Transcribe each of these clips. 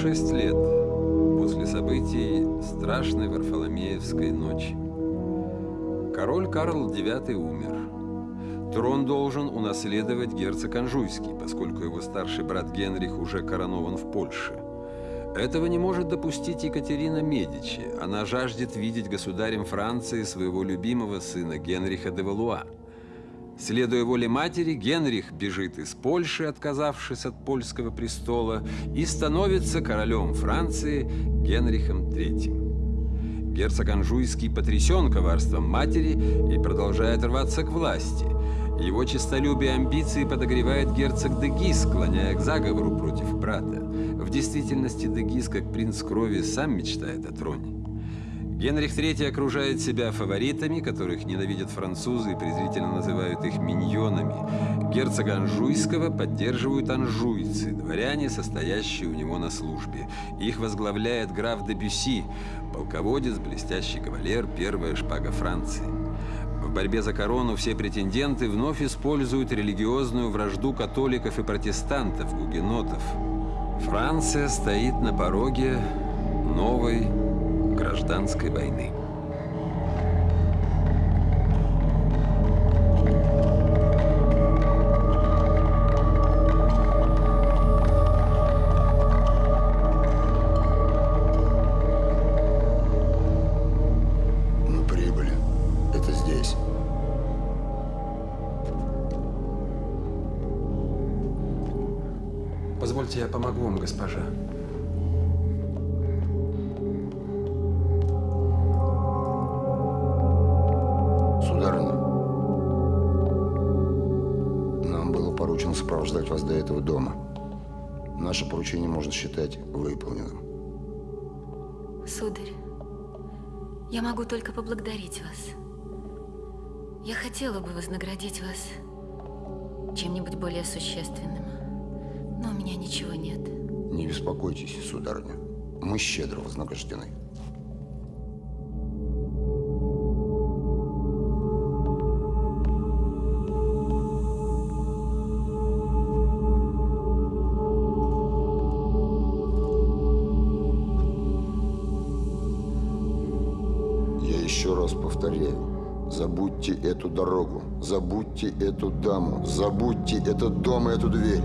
шесть лет после событий страшной Варфоломеевской ночи. Король Карл IX умер. Трон должен унаследовать герцог Анжуйский, поскольку его старший брат Генрих уже коронован в Польше. Этого не может допустить Екатерина Медичи. Она жаждет видеть государем Франции своего любимого сына Генриха де Валуа. Следуя воле матери, Генрих бежит из Польши, отказавшись от польского престола, и становится королем Франции Генрихом III. Герцог Анжуйский потрясен коварством матери и продолжает рваться к власти. Его честолюбие и амбиции подогревает герцог Дегис, склоняя к заговору против брата. В действительности Дегис, как принц крови, сам мечтает о троне. Генрих III окружает себя фаворитами, которых ненавидят французы и презрительно называют их миньонами. Герцога Анжуйского поддерживают анжуйцы, дворяне, состоящие у него на службе. Их возглавляет граф де Бюсси, полководец, блестящий кавалер, первая шпага Франции. В борьбе за корону все претенденты вновь используют религиозную вражду католиков и протестантов, гугенотов. Франция стоит на пороге новой гражданской войны. Я могу только поблагодарить вас. Я хотела бы вознаградить вас чем-нибудь более существенным, но у меня ничего нет. Не беспокойтесь, сударыня. Мы щедро вознаграждены. Эту дорогу, забудьте эту даму, забудьте этот дом и эту дверь.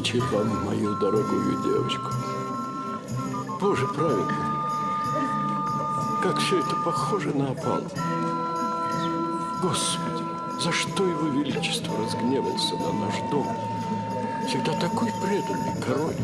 Вручит вам мою дорогую девочку. Боже праведный, как все это похоже на опал. Господи, за что его величество разгневался на наш дом? Всегда такой преданный король.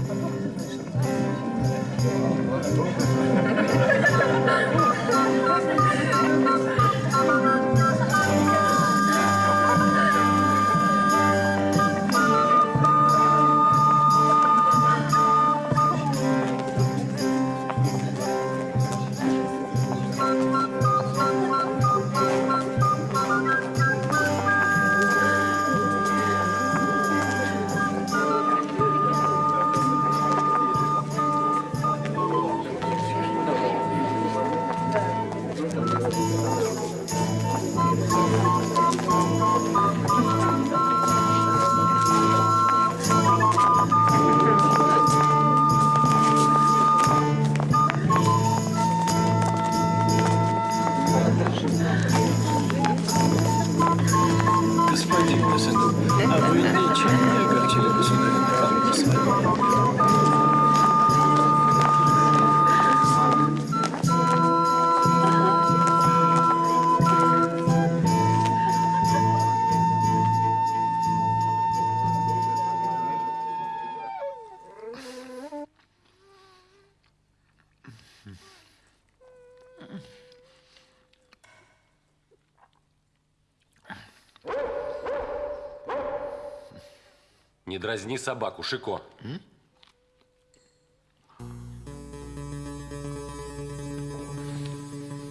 Дразни собаку, Шико.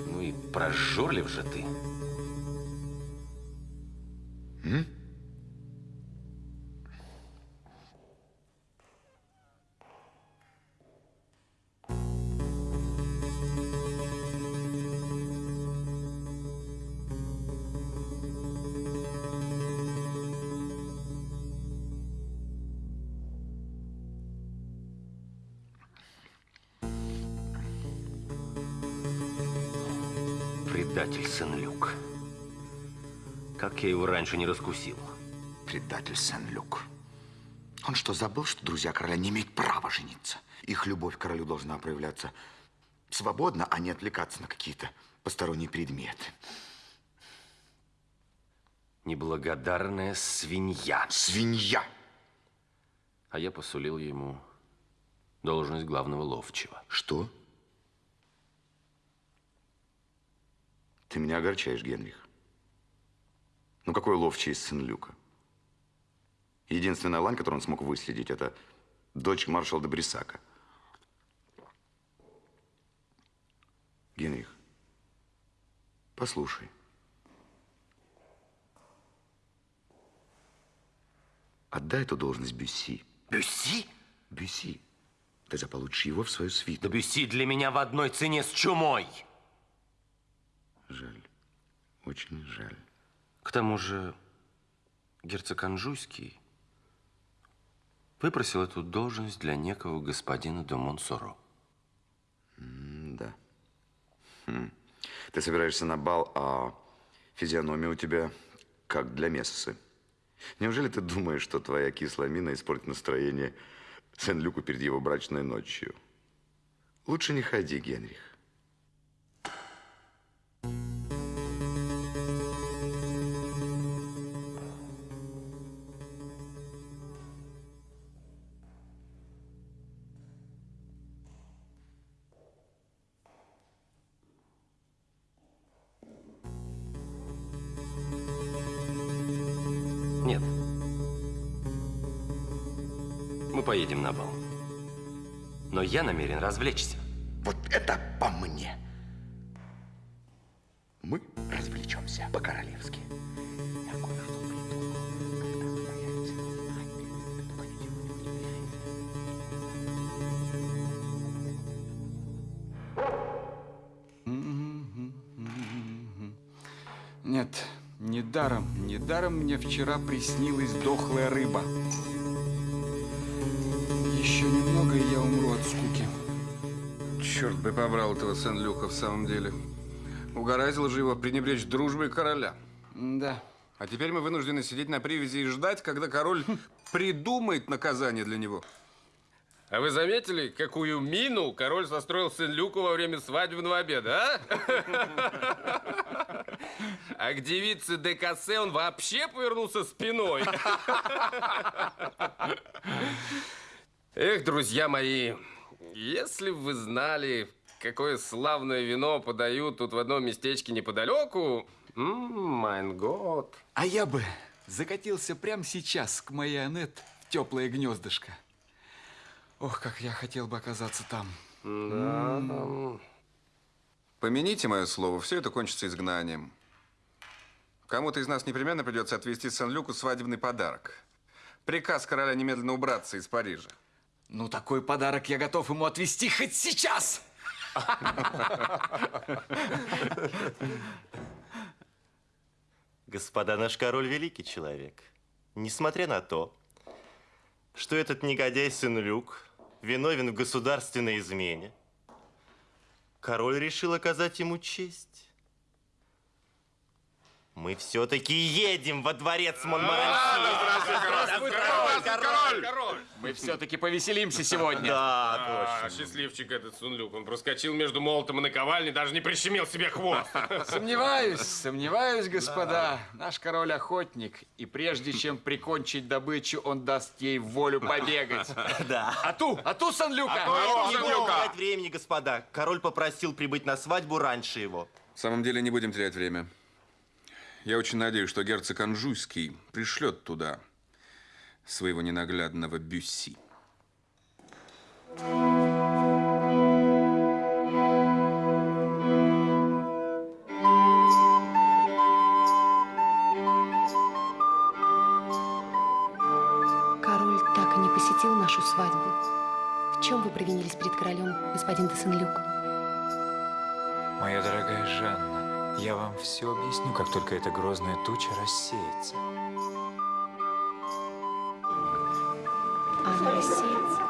Ну и прожорлив же ты. Предатель Сен-Люк. Как я его раньше не раскусил. Предатель Сен-Люк. Он что, забыл, что друзья короля не имеют права жениться? Их любовь к королю должна проявляться свободно, а не отвлекаться на какие-то посторонние предметы. Неблагодарная свинья. Свинья! А я посулил ему должность главного ловчего. Что? Ты меня огорчаешь, Генрих. Ну, какой ловчий из Сен-Люка? Единственная лань, которую он смог выследить, это дочь маршала де Брисака. Генрих, послушай. Отдай эту должность Бюсси. Бюсси? Бюсси. Ты заполучишь его в свою свиту. Да Бюсси для меня в одной цене с чумой. Жаль. Очень жаль. К тому же герцог Анжуйский выпросил эту должность для некого господина де Монсоро. Да. Хм. Ты собираешься на бал, а физиономия у тебя как для мессы. Неужели ты думаешь, что твоя кислая мина испортит настроение Сен-Люку перед его брачной ночью? Лучше не ходи, Генрих. Я намерен развлечься. Вот это по мне. Мы развлечемся по-королевски. Нет, недаром, недаром мне вчера приснилась дохлая рыба. Бы побрал этого Сен-Люка в самом деле. Угораздило же его пренебречь дружбой короля. Да, А теперь мы вынуждены сидеть на привязи и ждать, когда король придумает наказание для него. А вы заметили, какую мину король состроил Сен-Люку во время свадебного обеда, а? А к девице де Кассе он вообще повернулся спиной. Эх, друзья мои, если бы вы знали, какое славное вино подают тут в одном местечке неподалеку, майн год. А я бы закатился прямо сейчас к моей Аннет в теплое гнездышко. Ох, как я хотел бы оказаться там. Да. Помяните мое слово, все это кончится изгнанием. Кому-то из нас непременно придется отвезти Сен-Люку свадебный подарок. Приказ короля немедленно убраться из Парижа. Ну, такой подарок я готов ему отвезти хоть сейчас! Господа, наш король великий человек. Несмотря на то, что этот негодяй сын Люк виновен в государственной измене, король решил оказать ему честь. Мы все-таки едем во дворец Монмаранси. король! Мы все-таки повеселимся сегодня. Да, А, точно. счастливчик этот Сун-Люк. Он проскочил между молотом и наковальней, даже не прищемил себе хвост. Сомневаюсь, сомневаюсь, господа. Наш король охотник, и прежде чем прикончить добычу, он даст ей волю побегать. Да. А ту, а ту Сан-Люка! Не будем терять времени, господа. Король попросил прибыть на свадьбу раньше его. В самом деле не будем терять время. Я очень надеюсь, что герцог Анжуйский пришлет туда своего ненаглядного Бюсси. Король так и не посетил нашу свадьбу. В чем вы провинились перед королем, господин де Сен-Люк? Моя дорогая Жанна, я вам все объясню, как только эта грозная туча рассеется. Она рассеется.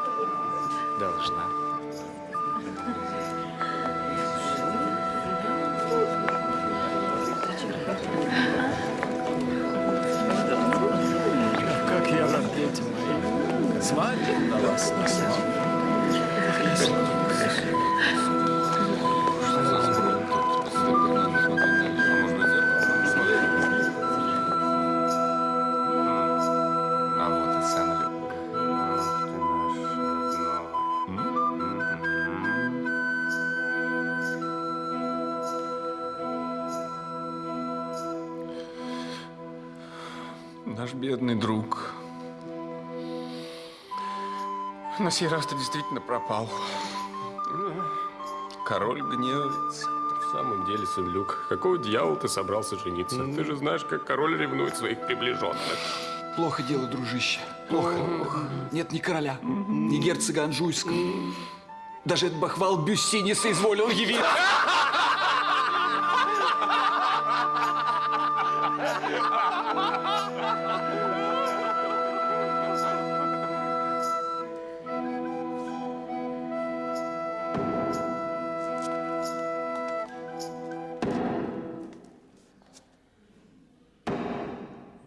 Должна. Как я рад, дети мои. Смотрим на вас на славу. Бедный друг. На сей раз ты действительно пропал. Король гневается. В самом деле, Сен-Люк, какого дьявола ты собрался жениться? Ты же знаешь, как король ревнует своих приближенных. Плохо дело, дружище. Плохо. Нет ни короля, ни герцога Анжуйского. Даже этот бахвал Бюсси не соизволил явиться.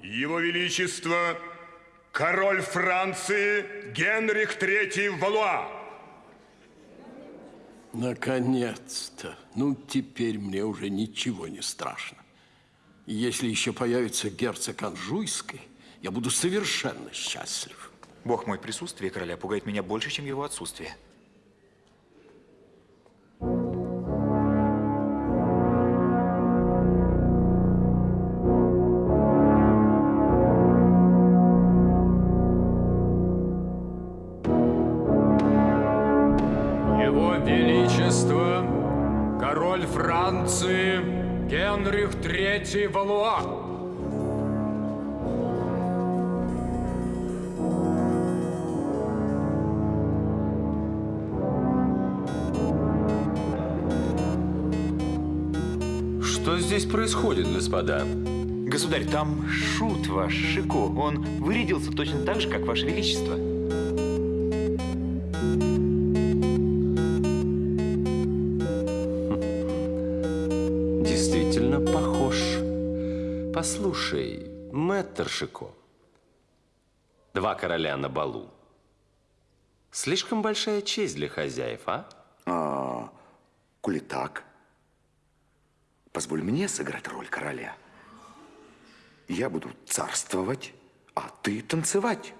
Его Величество, король Франции Генрих III Валуа. Наконец-то. Ну, теперь мне уже ничего не страшно. Если еще появится герцог Анжуйский, я буду совершенно счастлив. Бог мой, присутствие короля пугает меня больше, чем его отсутствие. III Валуа. Что здесь происходит, господа? Государь, там шут ваш, Шико. Он вырядился точно так же, как ваше величество. Действительно похож. Послушай, Мэтр Шико, два короля на балу. Слишком большая честь для хозяев, а? А, коли так, позволь мне сыграть роль короля. Я буду царствовать, а ты танцевать.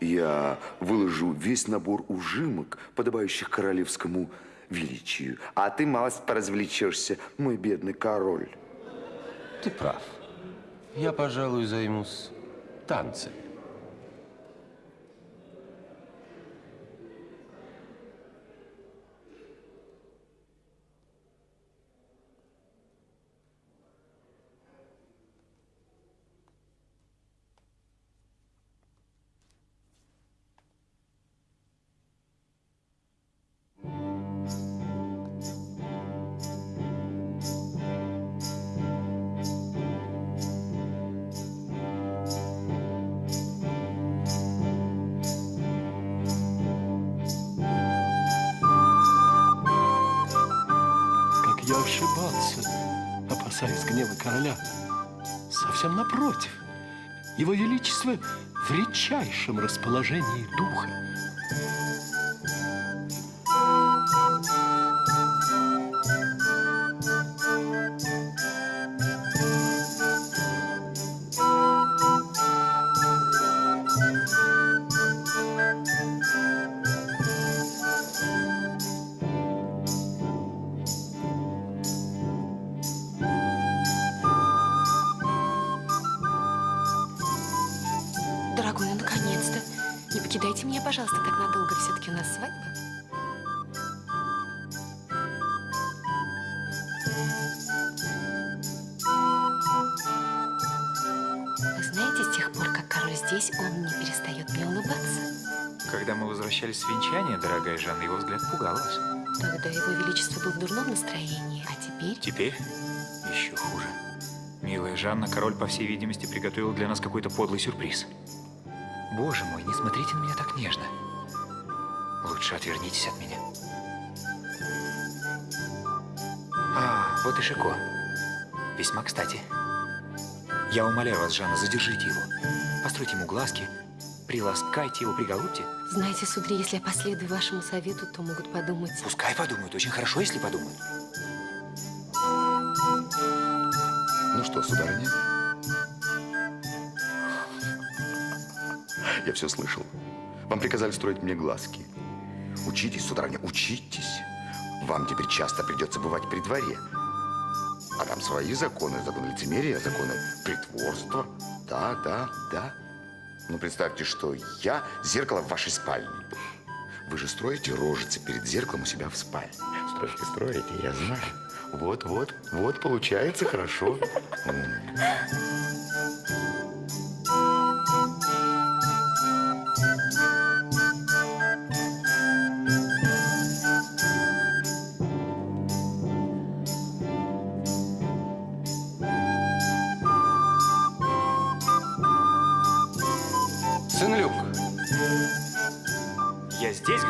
Я выложу весь набор ужимок, подобающих королевскому величию, а ты малость поразвлечешься, мой бедный король. Ты прав. Я, пожалуй, займусь танцами. В редчайшем расположении духа. Здесь, он не перестает мне улыбаться. Когда мы возвращались с венчания, дорогая Жанна, его взгляд пугал вас. Тогда его величество был в дурном настроении, а теперь... Теперь еще хуже. Милая Жанна, король, по всей видимости, приготовил для нас какой-то подлый сюрприз. Боже мой, не смотрите на меня так нежно. Лучше отвернитесь от меня. А, вот и Шико. Весьма кстати. Я умоляю вас, Жанна, задержите его. Постройте ему глазки, приласкайте его, приголубьте. Знаете, сударь, если я последую вашему совету, то могут подумать... Пускай подумают. Очень хорошо, если подумают. Ну что, сударыня? Я все слышал. Вам приказали строить мне глазки. Учитесь, сударыня, учитесь. Вам теперь часто придется бывать при дворе. А там свои законы, законы лицемерия, законы притворства. Да, да, да. Ну, представьте, что я зеркало в вашей спальне. Вы же строите рожицы перед зеркалом у себя в спальне. Строите, строите, я знаю. Вот, вот, вот, получается хорошо.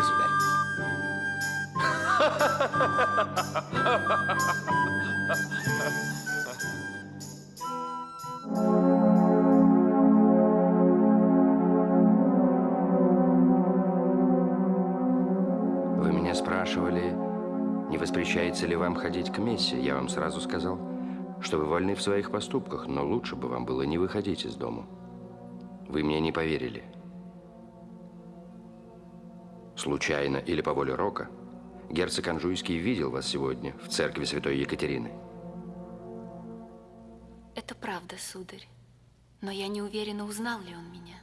Государь. Вы меня спрашивали, не воспрещается ли вам ходить к мессе. Я вам сразу сказал, что вы вольны в своих поступках, но лучше бы вам было не выходить из дому. Вы мне не поверили. Случайно или по воле Рока, герцог Анжуйский видел вас сегодня в церкви святой Екатерины. Это правда, сударь. Но я не уверена, узнал ли он меня.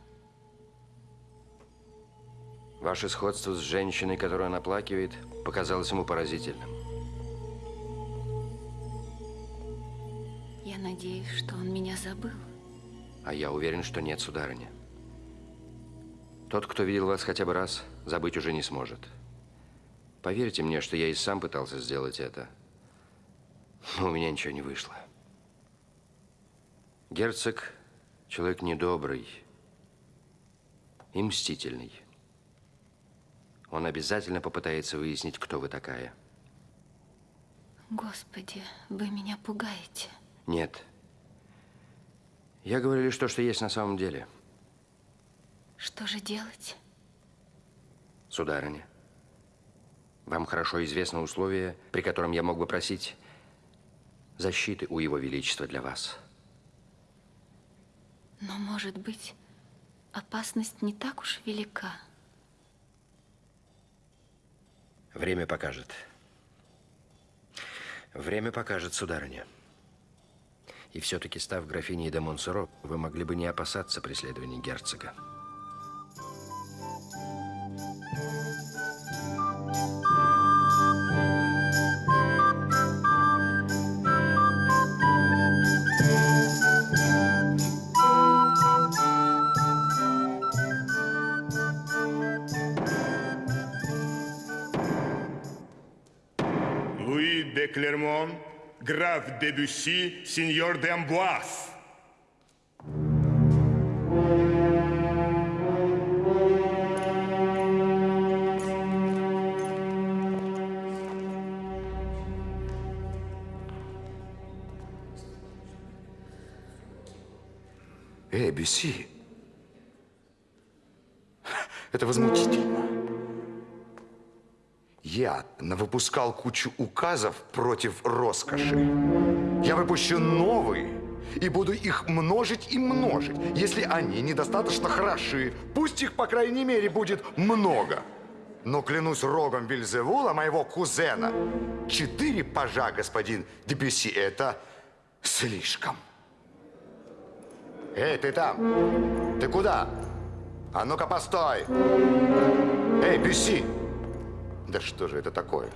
Ваше сходство с женщиной, которую он оплакивает, показалось ему поразительным. Я надеюсь, что он меня забыл. А я уверен, что нет, сударыня. Тот, кто видел вас хотя бы раз, забыть уже не сможет. Поверьте мне, что я и сам пытался сделать это. Но у меня ничего не вышло. Герцог – человек недобрый и мстительный. Он обязательно попытается выяснить, кто вы такая. Господи, вы меня пугаете. Нет. Я говорю лишь то, что есть на самом деле. Что же делать? Сударыня, вам хорошо известно условие, при котором я мог бы просить защиты у Его Величества для вас. Но, может быть, опасность не так уж велика. Время покажет. Время покажет, сударыня. И все-таки, став графиней де Монсоро, вы могли бы не опасаться преследования герцога. Граф де Бюсси, сеньор де Амбуаз. Эй, Бюсси, это возмутительно. Я навыпускал кучу указов против роскоши. Я выпущу новые и буду их множить и множить. Если они недостаточно хороши, пусть их, по крайней мере, будет много. Но клянусь рогом Бельзевула, моего кузена, четыре пажа, господин Дебюсси, это слишком. Эй, ты там! Ты куда? А ну-ка, постой! Эй, Бюсси! Да что же это такое?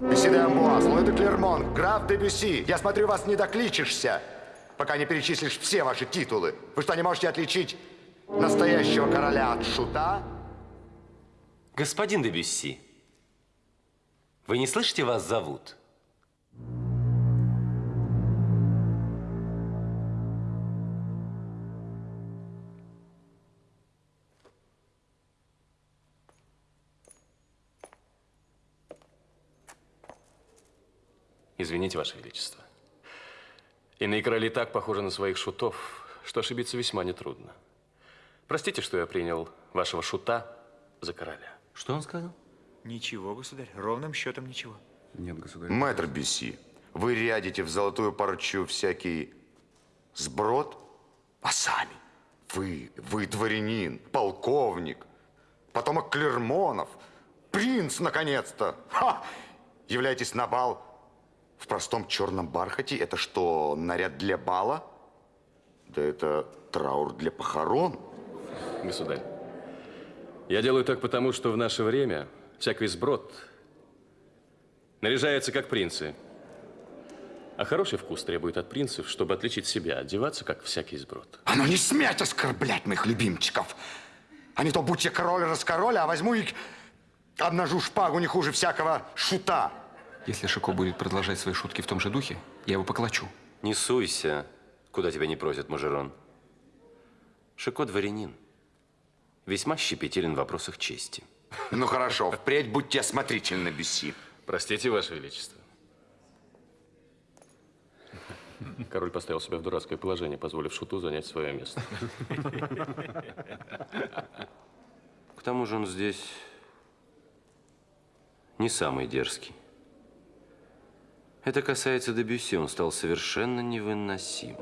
Бюсси де Амбуаз, де Клермон, граф де Бюсси. Я смотрю, вас не докличешься, пока не перечислишь все ваши титулы. Вы что, не можете отличить настоящего короля от шута? Господин де Бюсси, вы не слышите, вас зовут? Извините, Ваше Величество. Иные короли так похожи на своих шутов, что ошибиться весьма нетрудно. Простите, что я принял вашего шута за короля. Что он сказал? Ничего, государь, ровным счетом ничего. Нет, государь. Мэтр Бюсси, вы рядите в золотую парчу всякий сброд, а сами вы, вы дворянин, полковник, потомок Клермонов, принц, наконец-то. Ха! Являетесь на бал в простом черном бархате. Это что, наряд для бала? Да это траур для похорон. Государь, я делаю так потому, что в наше время всякий сброд наряжается как принцы. А хороший вкус требует от принцев, чтобы отличить себя, одеваться как всякий сброд. А ну не смейте оскорблять моих любимчиков. А не то будь я король раскороль, а возьму и обнажу шпагу не хуже всякого шута. Если Шико будет продолжать свои шутки в том же духе, я его поклочу. Не суйся, куда тебя не просят, Мажерон. Шико дворянин. Весьма щепетилен в вопросах чести. Ну хорошо, впредь будьте осмотрительны, Бюсси. Простите, Ваше Величество. Король поставил себя в дурацкое положение, позволив шуту занять свое место. К тому же он здесь не самый дерзкий. Это касается Дебюсси, он стал совершенно невыносим.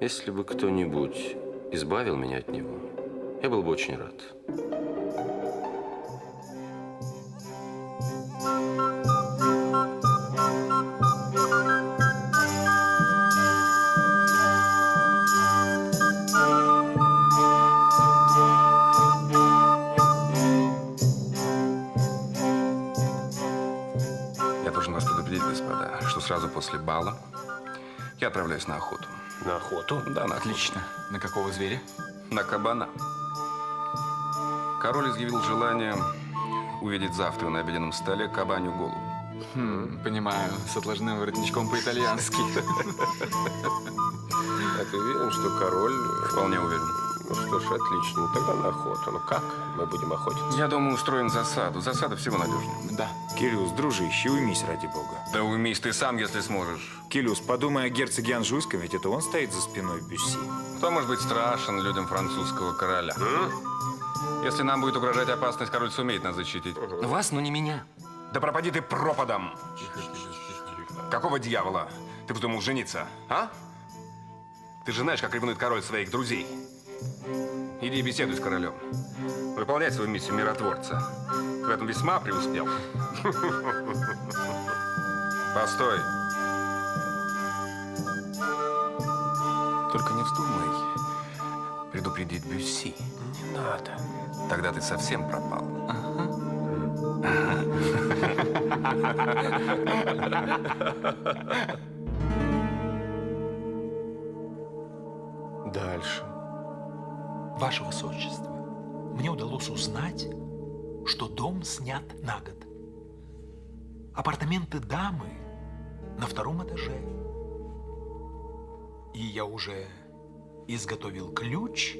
Если бы кто-нибудь избавил меня от него, я был бы очень рад. Сразу после бала я отправляюсь на охоту. На охоту? Да, на охоту. Отлично. На какого зверя? На кабана. Король изъявил желание увидеть завтра на обеденном столе кабанью голову. Хм, понимаю, с отложным воротничком по-итальянски. А ты уверен, что король... Вполне уверен. Ну что ж, отлично. Ну, тогда на охоту. Ну как мы будем охотиться? Я думаю, устроим засаду. Засада всего надежнее. Да. Кирюс, дружище, уймись ради бога. Да уймись ты сам, если сможешь. Килюс, подумай о герцоге Анжуйском, ведь это он стоит за спиной Бюсси. Кто может быть страшен людям французского короля? Если нам будет угрожать опасность, король сумеет нас защитить. Вас, но не меня. Да пропади ты пропадом! Какого дьявола ты вздумал жениться, а? Ты же знаешь, как ревнует король своих друзей. Иди беседуй с королем. Выполняй свою миссию миротворца. В этом весьма преуспел. Постой. Только не вздумай предупредить Бюсси. Не надо. Тогда ты совсем пропал. Дальше. Ваше Высочество, мне удалось узнать, что дом снят на год. Апартаменты дамы на втором этаже. И я уже изготовил ключ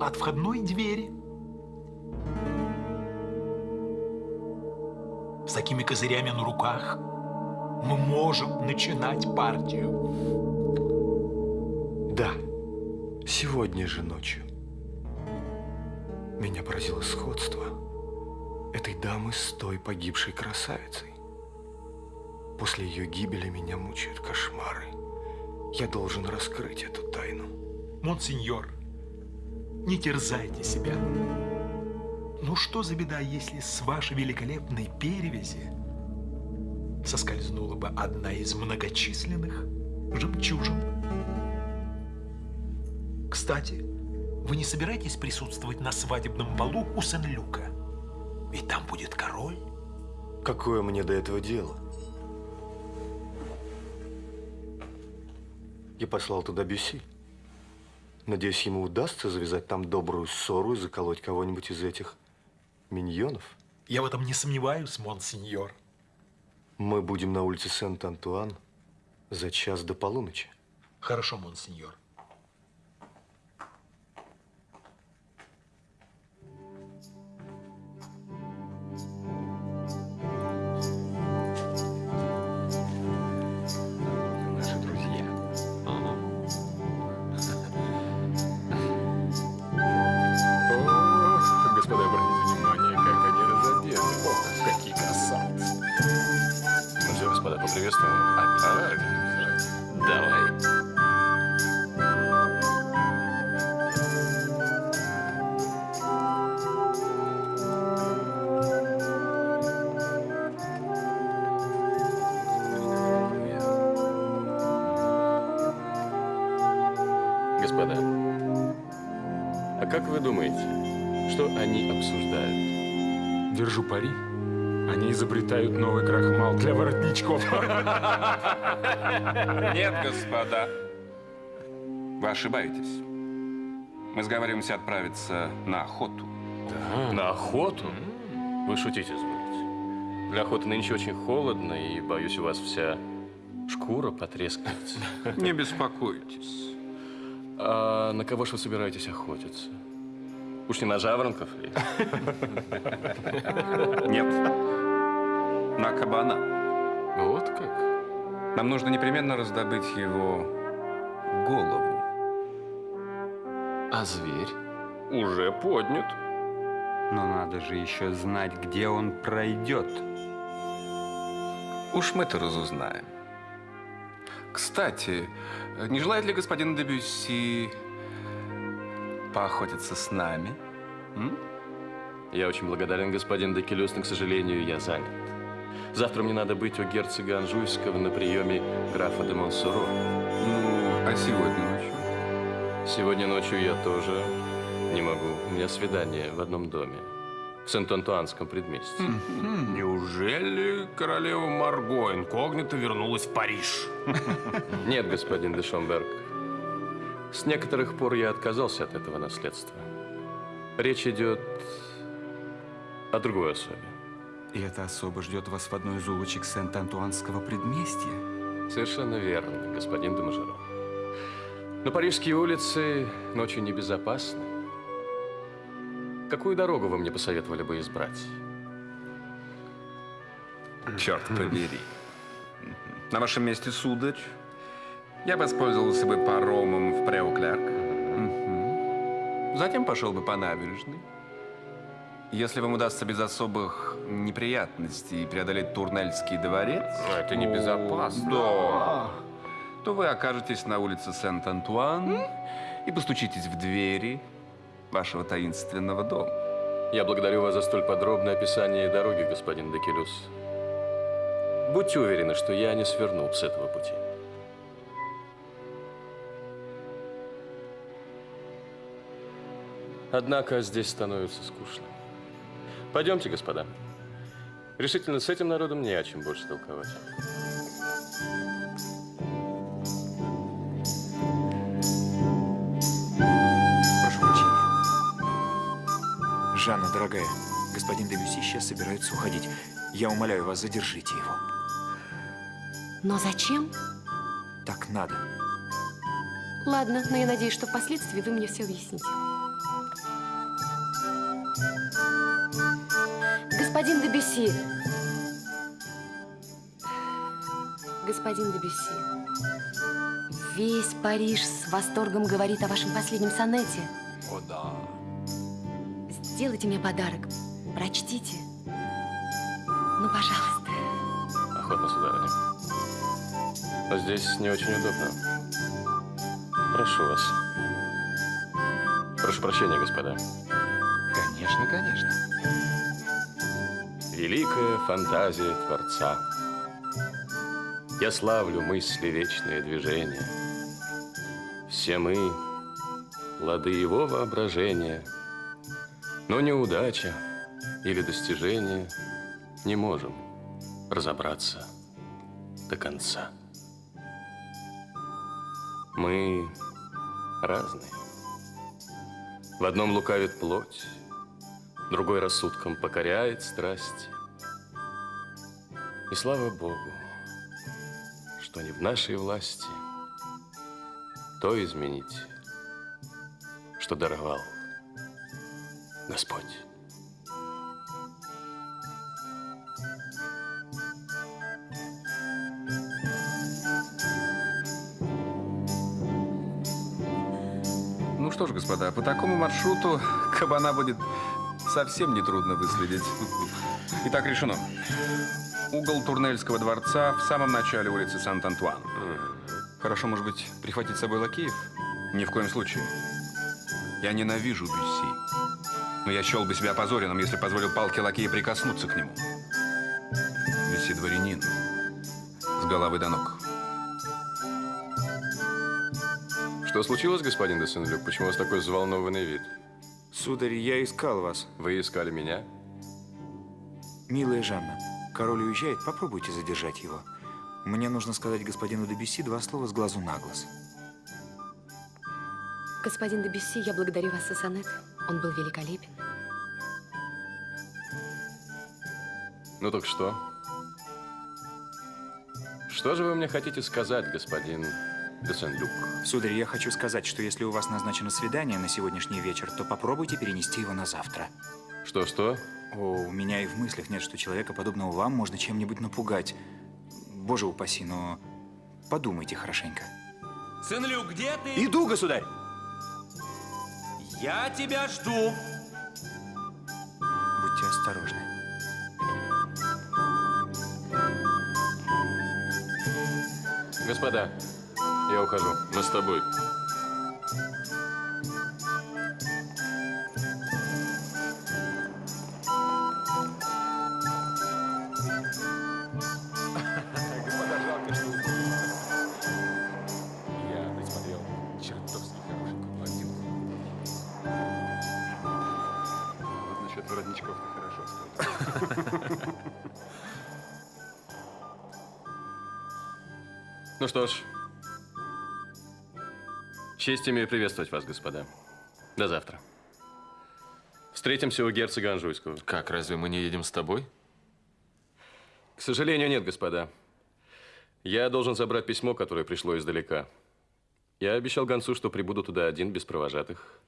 от входной двери. С такими козырями на руках мы можем начинать партию. Сегодня же ночью. Меня поразило сходство этой дамы с той погибшей красавицей. После ее гибели меня мучают кошмары. Я должен раскрыть эту тайну. Монсеньор, не терзайте себя. Ну что за беда, если с вашей великолепной перевязи соскользнула бы одна из многочисленных жемчужин? Кстати, вы не собираетесь присутствовать на свадебном балу у Сен-Люка? Ведь там будет король. Какое мне до этого дело? Я послал туда Бюси. Надеюсь, ему удастся завязать там добрую ссору и заколоть кого-нибудь из этих миньонов. Я в этом не сомневаюсь, монсеньор. Мы будем на улице Сент-Антуан за час до полуночи. Хорошо, монсеньор. Изобретают новый крахмал для воротничков. Нет, господа. Вы ошибаетесь. Мы сговариваемся отправиться на охоту. Да, на охоту? Вы шутите, извините. Для охоты нынче очень холодно, и, боюсь, у вас вся шкура потрескается. Не беспокойтесь. А на кого же вы собираетесь охотиться? Уж не на жаворонков ли? Нет. На кабана. Вот как? Нам нужно непременно раздобыть его голову. А зверь? Уже поднят. Но надо же еще знать, где он пройдет. Уж мы-то разузнаем. Кстати, не желает ли господин Дебюсси поохотиться с нами? М? Я очень благодарен, господин Декелюс, но, к сожалению, я занят. Завтра мне надо быть у герцога Анжуйского на приеме графа де Монсоро. Ну, а сегодня ночью? Сегодня ночью я тоже не могу. У меня свидание в одном доме. В Сент-Антуанском предместье. Неужели королева Марго инкогнито вернулась в Париж? Нет, господин де Шомберг. С некоторых пор я отказался от этого наследства. Речь идет о другой особе. И эта особа ждет вас в одной из улочек Сент-Антуанского предместья. Совершенно верно, господин де Мажеро. Но парижские улицы ночью небезопасны. Какую дорогу вы мне посоветовали бы избрать? Черт побери. На вашем месте, сударь, я воспользовался бы паромом в Преоклярк. Затем пошел бы по набережной. Если вам удастся без особых неприятностей преодолеть Турнельский дворец... Но это небезопасно. Да. То вы окажетесь на улице Сент-Антуан и постучитесь в двери вашего таинственного дома. Я благодарю вас за столь подробное описание дороги, господин Декелюс. Будьте уверены, что я не сверну с этого пути. Однако здесь становится скучно. Пойдемте, господа. Решительно с этим народом не о чем больше толковать. Прошу прощения. Жанна, дорогая, господин Дебюси сейчас собирается уходить. Я умоляю вас, задержите его. Но зачем? Так надо. Ладно, но я надеюсь, что впоследствии вы мне все объясните. Господин Дебюси. Господин Дебюси. Весь Париж с восторгом говорит о вашем последнем сонете. О, да. Сделайте мне подарок. Прочтите. Ну, пожалуйста. Охотно, сударыня. Но здесь не очень удобно. Прошу вас. Прошу прощения, господа. Конечно, конечно. Великая фантазия Творца. Я славлю мысли вечные движения. Все мы — плоды его воображения. Но неудача или достижение не можем разобраться до конца. Мы разные. В одном лукавит плоть, другой рассудком покоряет страсть. И слава Богу, что не в нашей власти то изменить, что даровал Господь. Ну что ж, господа, по такому маршруту кабана будет совсем нетрудно выследить. Итак, решено. Угол Турнельского дворца в самом начале улицы Сант-Антуан. Хорошо, может быть, прихватить с собой лакеев? Ни в коем случае. Я ненавижу Бюсси. Но я счел бы себя опозоренным, если позволил палке лакея прикоснуться к нему. Бюсси дворянин. С головы до ног. Что случилось, господин де Сен-Люк? Почему у вас такой взволнованный вид? Сударь, я искал вас. Вы искали меня? Милая Жанна, король уезжает, попробуйте задержать его. Мне нужно сказать господину Дебюсси два слова с глазу на глаз. Господин Дебюсси, я благодарю вас за сонет. Он был великолепен. Ну так что? Что же вы мне хотите сказать, господин де Сен-Люк? Сударь, я хочу сказать, что если у вас назначено свидание на сегодняшний вечер, то попробуйте перенести его на завтра. Что-что? О, у меня и в мыслях нет, что человека, подобного вам, можно чем-нибудь напугать. Боже упаси, но подумайте хорошенько. Сын-Люк, где ты? Иду, государь! Я тебя жду. Будьте осторожны. Господа, я ухожу. Мы с тобой. Жалко, что честь имею приветствовать вас, господа. До завтра. Встретимся у герцога Анжуйского. Как, разве мы не едем с тобой? К сожалению, нет, господа. Я должен забрать письмо, которое пришло издалека. Я обещал гонцу, что прибуду туда один, без провожатых,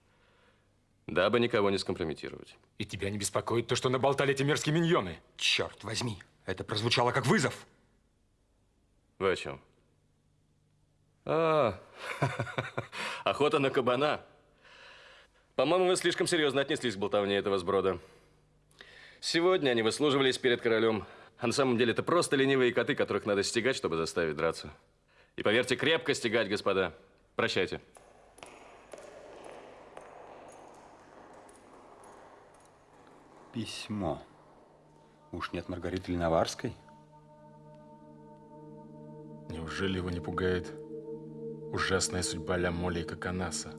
дабы никого не скомпрометировать. И тебя не беспокоит то, что наболтали эти мерзкие миньоны? Черт возьми, это прозвучало как вызов. Вы о чем? А, охота на кабана. По-моему, вы слишком серьезно отнеслись к болтовне этого сброда. Сегодня они выслуживались перед королем, а на самом деле это просто ленивые коты, которых надо стегать, чтобы заставить драться. И поверьте, крепко стегать, господа. Прощайте. Письмо. Уж нет Маргариты Леноварской? Неужели его не пугает ужасная судьба Ля Моли и Коконаса?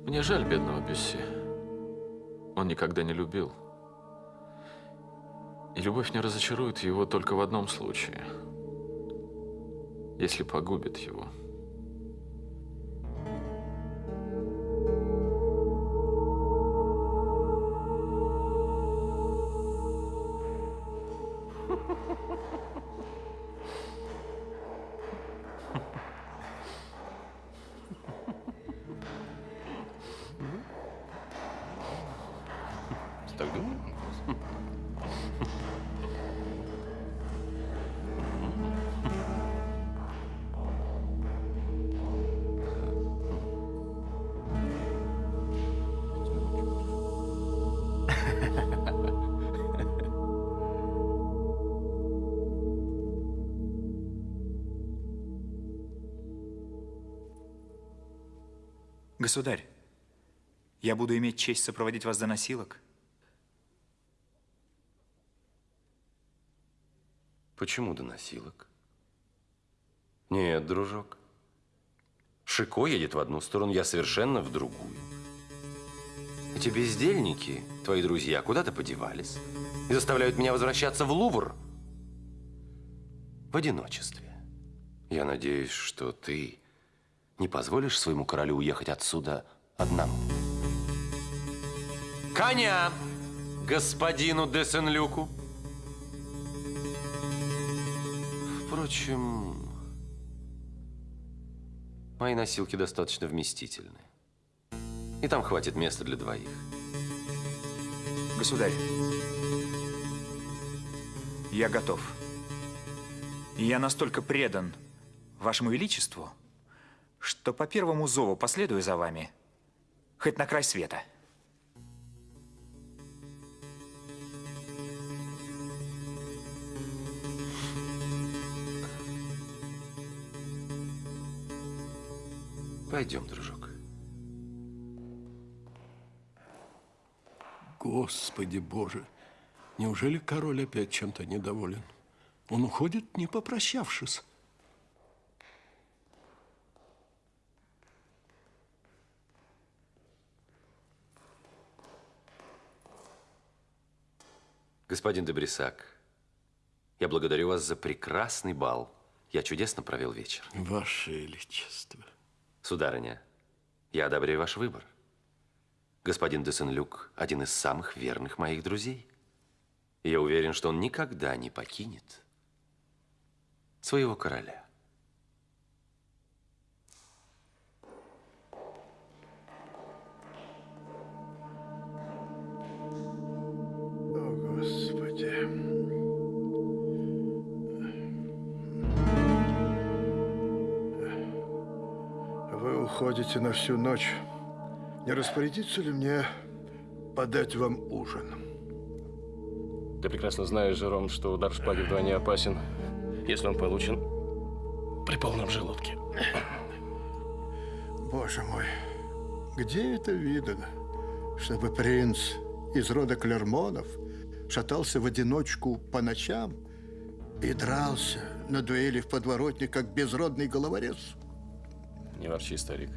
Мне жаль бедного Бюсси. Он никогда не любил. И любовь не разочарует его только в одном случае. Если погубит его. Государь, я буду иметь честь сопроводить вас до носилок. Почему до носилок? Нет, дружок. Шико едет в одну сторону, я совершенно в другую. Эти бездельники, твои друзья, куда-то подевались и заставляют меня возвращаться в Лувр в одиночестве. Я надеюсь, что ты не позволишь своему королю уехать отсюда одному. Коня господину де Сен-Люку. Впрочем, мои носилки достаточно вместительны. И там хватит места для двоих. Государь, я готов. Я настолько предан вашему величеству, что по первому зову последую за вами, хоть на край света. Пойдем, дружок. Господи Боже, неужели король опять чем-то недоволен? Он уходит, не попрощавшись. Господин Дебрисак, я благодарю вас за прекрасный бал. Я чудесно провел вечер. Ваше Величество. Сударыня, я одобряю ваш выбор. Господин де Сен-Люк – один из самых верных моих друзей. И я уверен, что он никогда не покинет своего короля. Уходите на всю ночь. Не распорядиться ли мне подать вам ужин? Ты прекрасно знаешь, Жером, что удар шпаги вдвойне опасен, если он получен при полном желудке. Боже мой, где это видано, чтобы принц из рода Клермонов шатался в одиночку по ночам и дрался на дуэли в подворотне, как безродный головорез? Не ворчи, старик.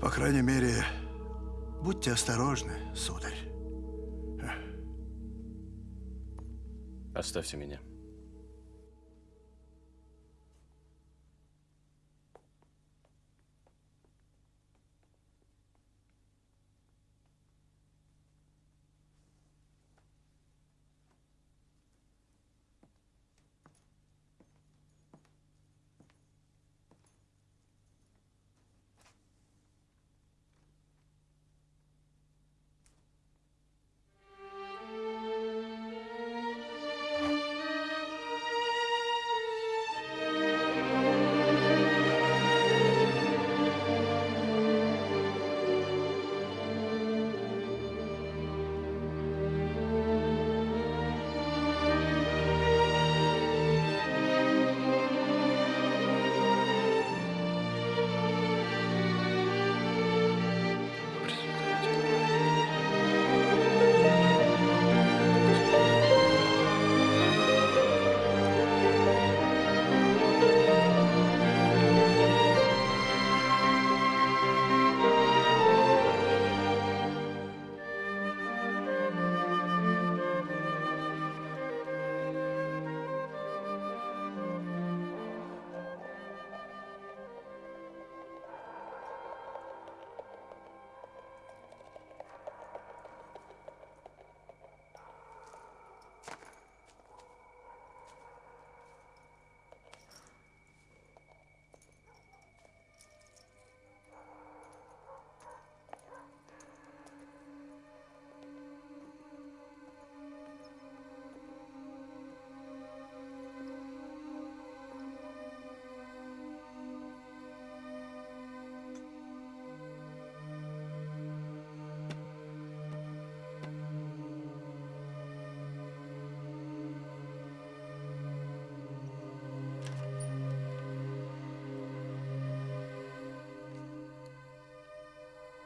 По крайней мере, будьте осторожны, сударь. Оставьте меня.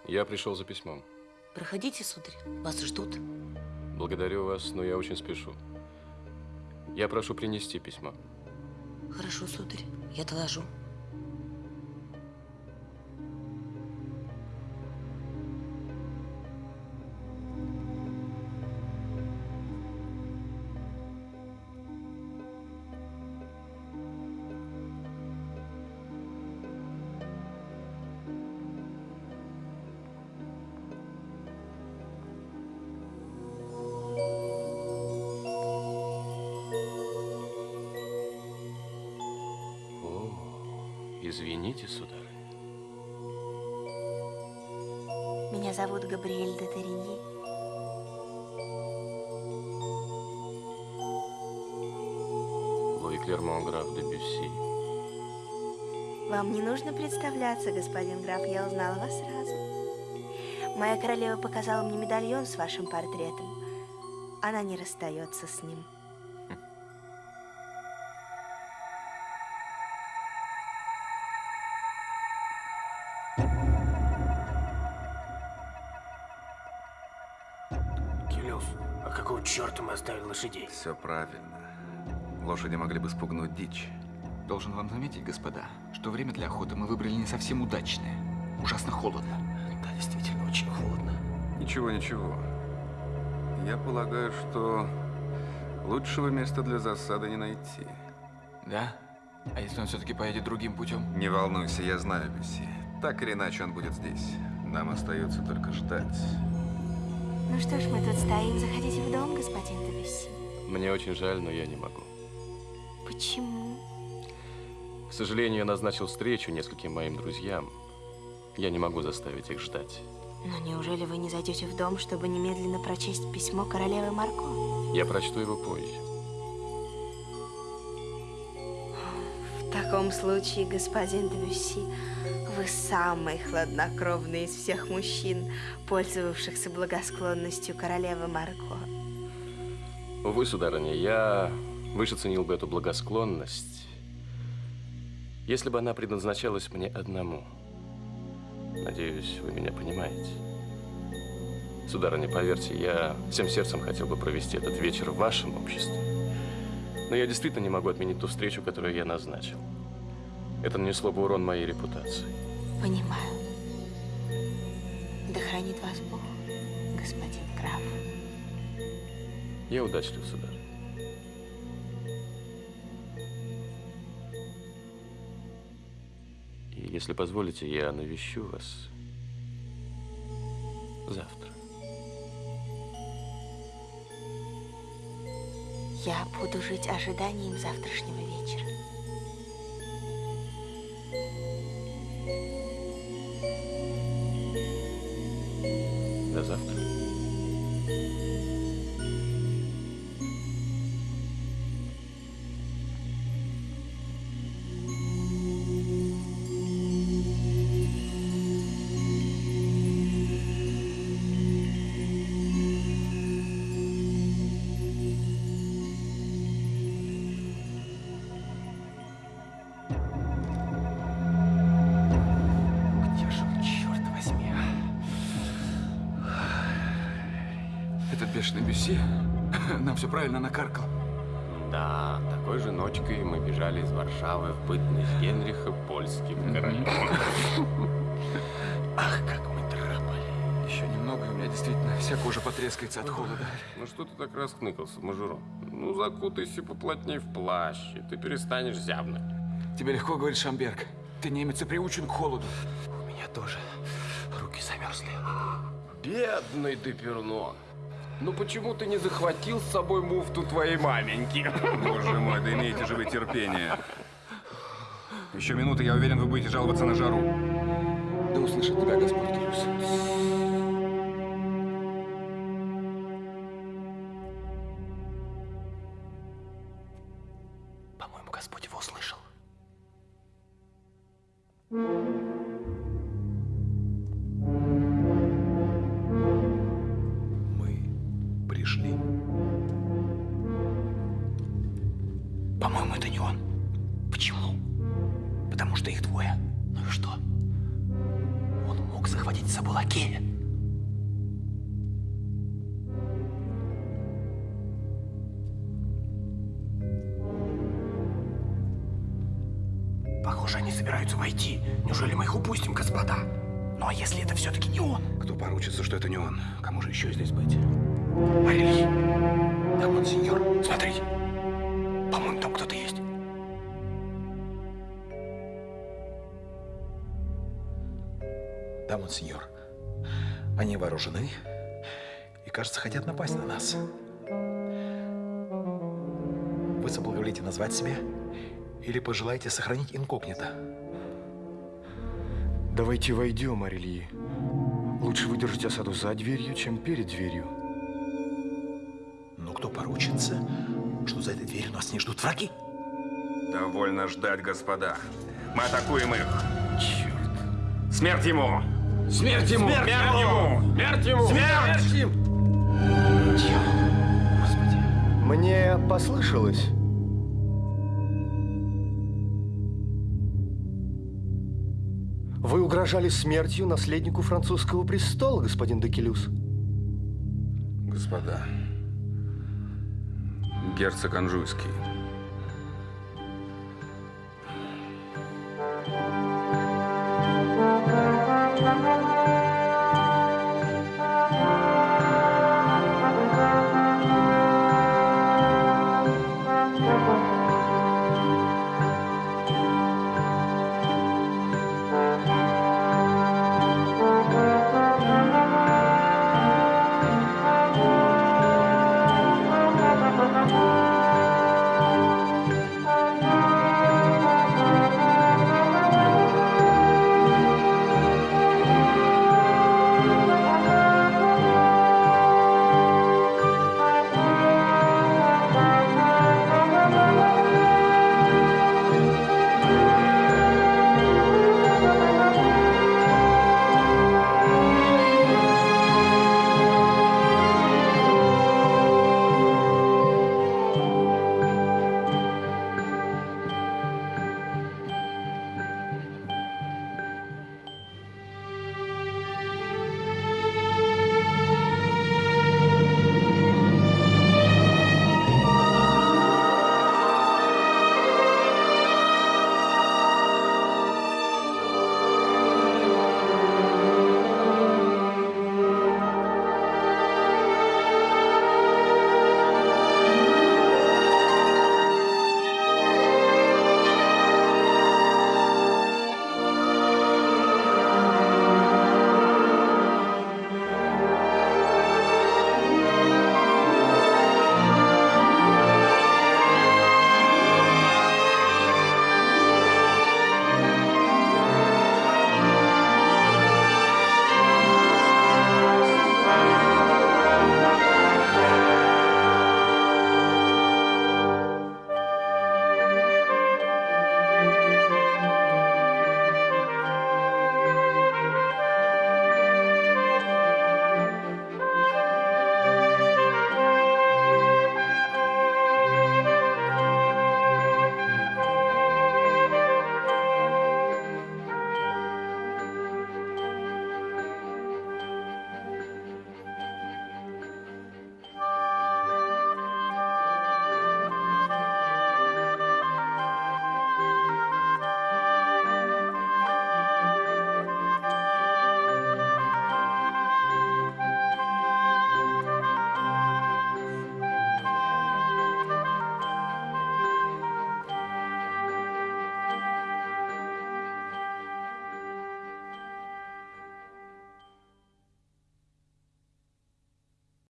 Я пришел за письмом. Проходите, сударь, вас ждут. Благодарю вас, но я очень спешу. Я прошу принести письмо. Хорошо, сударь, я доложу. Представляться, господин граф, я узнала вас сразу. Моя королева показала мне медальон с вашим портретом. Она не расстается с ним. Келюс, а какого черта мы оставили лошадей? Все правильно. Лошади могли бы спугнуть дичь. Должен вам заметить, господа, что время для охоты мы выбрали не совсем удачное. Ужасно холодно. Да, действительно, очень холодно. Ничего, ничего. Я полагаю, что лучшего места для засады не найти. Да? А если он все-таки поедет другим путем? Не волнуйся, я знаю Бюсси. Так или иначе он будет здесь. Нам остается только ждать. Ну что ж, мы тут стоим. Заходите в дом, господин Дебюсси. Мне очень жаль, но я не могу. Почему? К сожалению, я назначил встречу нескольким моим друзьям. Я не могу заставить их ждать. Но неужели вы не зайдете в дом, чтобы немедленно прочесть письмо королевы Марко? Я прочту его позже. В таком случае, господин Дебюсси, вы самый хладнокровный из всех мужчин, пользовавшихся благосклонностью королевы Марко. Увы, сударыня, я выше ценил бы эту благосклонность, если бы она предназначалась мне одному. Надеюсь, вы меня понимаете. Сударыня, поверьте, я всем сердцем хотел бы провести этот вечер в вашем обществе. Но я действительно не могу отменить ту встречу, которую я назначил. Это нанесло бы урон моей репутации. Понимаю. Да хранит вас Бог, господин граф. Я удачлив, сударь. Если позволите, я навещу вас завтра. Я буду жить ожиданием завтрашнего вечера. Потрескается от холода. Ну что ты так раскныкался, мажором? Ну закутайся поплотнее в плащ, и ты перестанешь зябнуть. Тебе легко говорить, Шамберг. Ты немец и приучен к холоду. У меня тоже руки замерзли. Бедный ты, Пернон. Ну почему ты не захватил с собой муфту твоей маменьки? Боже мой, да имейте же вы терпение. Еще минуты, я уверен, вы будете жаловаться на жару. Да услышит тебя Господь Кирюс. Пожелаете сохранить инкогнито? Давайте войдем, Арельи. Лучше выдержать осаду за дверью, чем перед дверью. Но кто поручится, что за этой дверью нас не ждут враги? Довольно ждать, господа. Мы атакуем их. Черт. Смерть ему! Смерть ему! Смерть ему! Смерть ему! Смерть! ему! Мне послышалось. Угрожали смертью наследнику французского престола, господин Декелюс. Господа, герцог Анжуйский.